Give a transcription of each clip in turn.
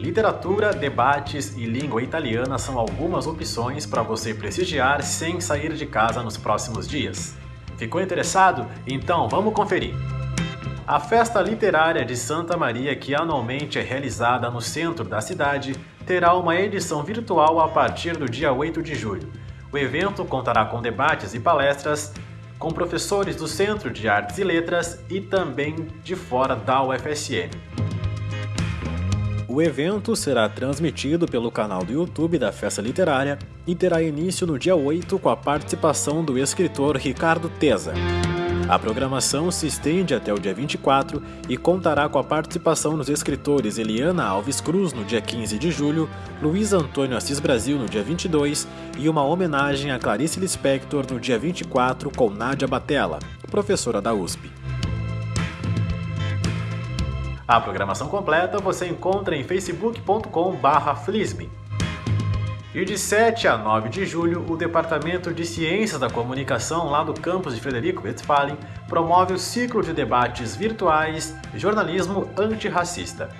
Literatura, debates e língua italiana são algumas opções para você prestigiar sem sair de casa nos próximos dias. Ficou interessado? Então vamos conferir! A Festa Literária de Santa Maria, que anualmente é realizada no centro da cidade, terá uma edição virtual a partir do dia 8 de julho. O evento contará com debates e palestras com professores do Centro de Artes e Letras e também de fora da UFSM. O evento será transmitido pelo canal do YouTube da Festa Literária e terá início no dia 8 com a participação do escritor Ricardo Teza. A programação se estende até o dia 24 e contará com a participação dos escritores Eliana Alves Cruz no dia 15 de julho, Luiz Antônio Assis Brasil no dia 22 e uma homenagem a Clarice Lispector no dia 24 com Nádia Batella, professora da USP. A programação completa você encontra em facebook.com/flisme. E de 7 a 9 de julho, o Departamento de Ciências da Comunicação, lá do campus de Frederico Westphalen, promove o ciclo de debates virtuais Jornalismo Antirracista.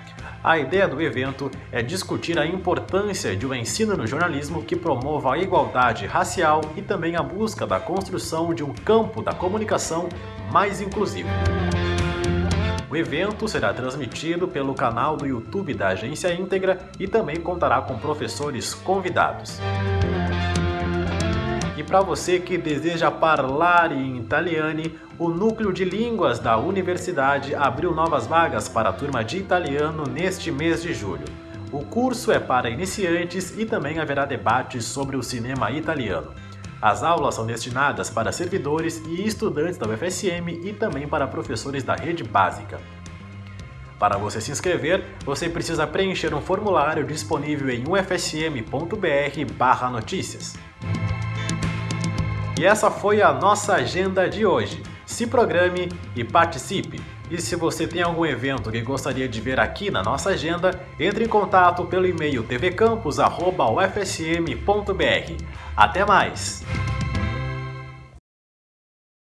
A ideia do evento é discutir a importância de um ensino no jornalismo que promova a igualdade racial e também a busca da construção de um campo da comunicação mais inclusivo. O evento será transmitido pelo canal do YouTube da Agência Íntegra e também contará com professores convidados. E para você que deseja falar em italiano, o Núcleo de Línguas da Universidade abriu novas vagas para a turma de italiano neste mês de julho. O curso é para iniciantes e também haverá debates sobre o cinema italiano. As aulas são destinadas para servidores e estudantes da UFSM e também para professores da rede básica. Para você se inscrever, você precisa preencher um formulário disponível em ufsm.br/notícias. E essa foi a nossa agenda de hoje. Se programe e participe. E se você tem algum evento que gostaria de ver aqui na nossa agenda, entre em contato pelo e-mail tvcampus.ufsm.br. Até mais!